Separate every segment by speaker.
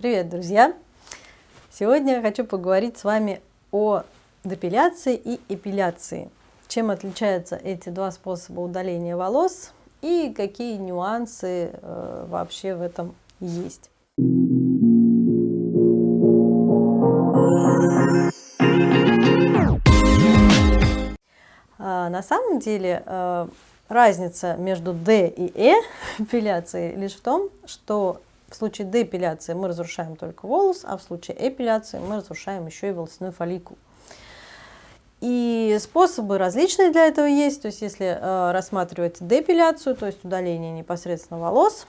Speaker 1: Привет, друзья! Сегодня я хочу поговорить с вами о депиляции и эпиляции. Чем отличаются эти два способа удаления волос и какие нюансы э, вообще в этом есть. А, на самом деле э, разница между D и E эпиляцией лишь в том, что в случае депиляции мы разрушаем только волос, а в случае эпиляции мы разрушаем еще и волосяной фолликул. И способы различные для этого есть. То есть если э, рассматривать депиляцию, то есть удаление непосредственно волос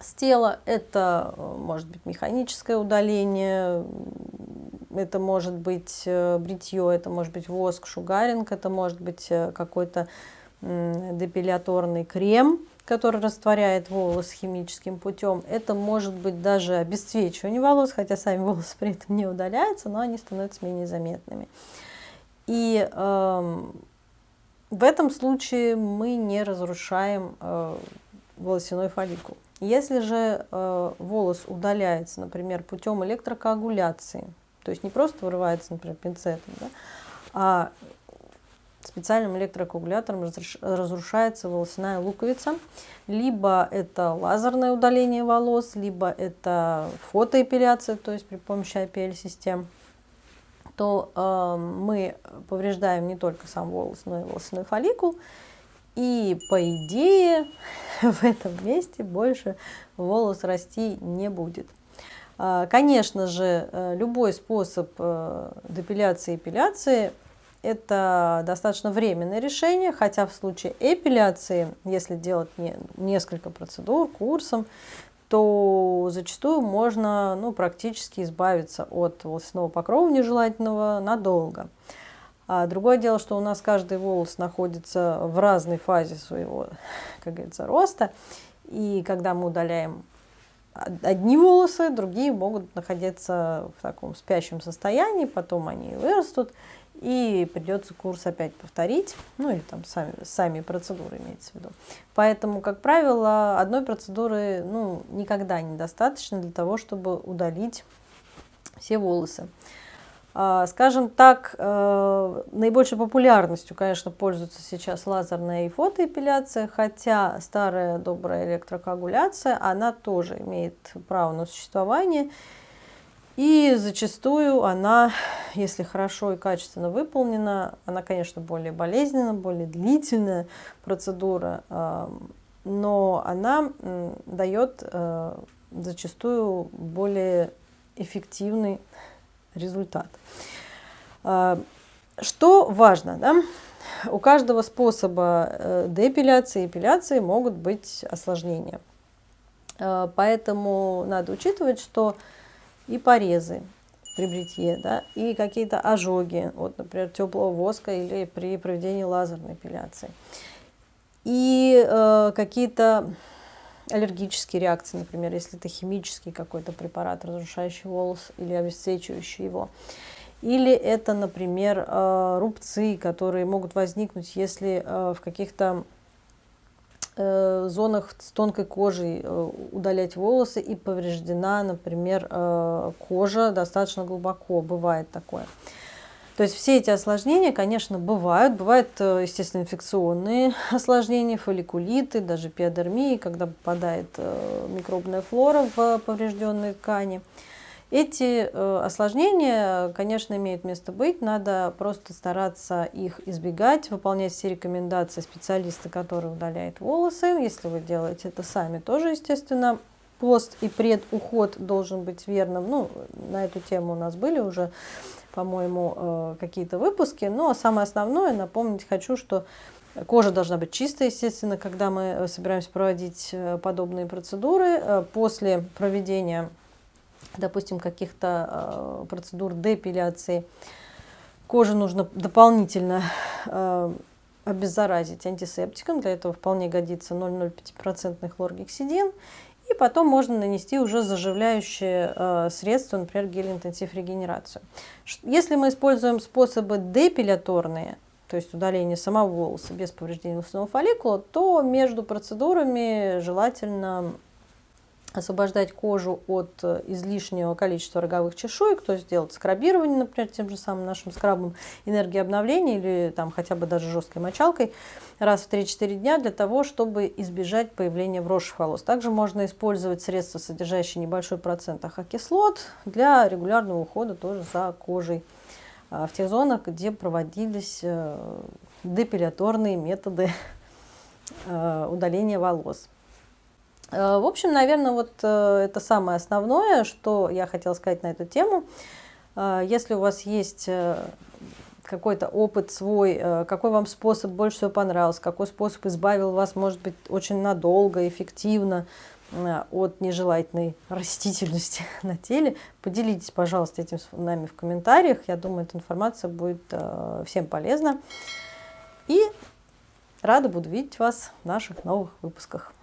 Speaker 1: с тела, это э, может быть механическое удаление, это может быть э, бритье, это может быть воск, шугаринг, это может быть э, какой-то депиляторный крем, который растворяет волос химическим путем. Это может быть даже обесцвечивание волос, хотя сами волосы при этом не удаляются, но они становятся менее заметными. И э, в этом случае мы не разрушаем э, волосяной фолликул. Если же э, волос удаляется, например, путем электрокоагуляции, то есть не просто вырывается, например, пинцетом, да, а специальным электрокоагулятором разрушается волосяная луковица. Либо это лазерное удаление волос, либо это фотоэпиляция, то есть при помощи IPL-систем, то э, мы повреждаем не только сам волос, но и волосяной фолликул. И по идее в этом месте больше волос расти не будет. А, конечно же, э, любой способ э, депиляции и эпиляции это достаточно временное решение, хотя в случае эпиляции, если делать не, несколько процедур курсом, то зачастую можно ну, практически избавиться от волосяного покрова нежелательного надолго. А другое дело, что у нас каждый волос находится в разной фазе своего, как говорится, роста. И когда мы удаляем одни волосы, другие могут находиться в таком спящем состоянии, потом они вырастут, и придется курс опять повторить, ну или там сами, сами процедуры имеется в виду. Поэтому, как правило, одной процедуры ну, никогда недостаточно для того, чтобы удалить все волосы. А, скажем так, э, наибольшей популярностью, конечно, пользуется сейчас лазерная и фотоэпиляция, хотя старая добрая электрокоагуляция, она тоже имеет право на существование. И зачастую она, если хорошо и качественно выполнена, она, конечно, более болезненная, более длительная процедура, э, но она дает э, зачастую более эффективный результат. А, что важно, да? у каждого способа э, депиляции и эпиляции могут быть осложнения. А, поэтому надо учитывать, что и порезы при бритье, да, и какие-то ожоги, вот, например, теплого воска или при проведении лазерной эпиляции, и э, какие-то аллергические реакции, например, если это химический какой-то препарат, разрушающий волос или обесцвечивающий его. Или это, например, э, рубцы, которые могут возникнуть, если э, в каких-то э, зонах с тонкой кожей удалять волосы и повреждена, например, кожа достаточно глубоко, бывает такое. То есть все эти осложнения, конечно, бывают. Бывают, э, естественно, инфекционные осложнения, фолликулиты, даже пиодермии, когда попадает э, микробная флора в поврежденные ткани. Эти э, осложнения, конечно, имеют место быть, надо просто стараться их избегать, выполнять все рекомендации специалиста, который удаляет волосы. Если вы делаете это сами, тоже, естественно, пост и предуход должен быть верным. Ну, на эту тему у нас были уже по-моему, э, какие-то выпуски. Но самое основное, напомнить хочу, что кожа должна быть чистая, естественно, когда мы э, собираемся проводить э, подобные процедуры. После проведения, допустим, каких-то процедур депиляции, коже нужно дополнительно обеззаразить антисептиком. Для этого вполне годится 0,05% хлоргексидин. Потом можно нанести уже заживляющее э, средство, например, гель-интенсив регенерацию. Если мы используем способы депиляторные, то есть удаление самого волоса без повреждения волосяного фолликула, то между процедурами желательно освобождать кожу от э, излишнего количества роговых чешуек, то есть делать скрабирование, например, тем же самым нашим скрабом энергии обновления или там хотя бы даже жесткой мочалкой раз в 3-4 дня для того, чтобы избежать появления вросших волос. Также можно использовать средства, содержащие небольшой процент ахокислот для регулярного ухода тоже за кожей а, в тех зонах, где проводились э, депиляторные методы э, удаления волос. Э, в общем, наверное, вот э, это самое основное, что я хотела сказать на эту тему. Э, если у вас есть какой-то опыт свой, какой вам способ больше всего понравился, какой способ избавил вас, может быть, очень надолго, эффективно от нежелательной растительности на теле, поделитесь, пожалуйста, этим с нами в комментариях. Я думаю, эта информация будет всем полезна. И рада буду видеть вас в наших новых выпусках.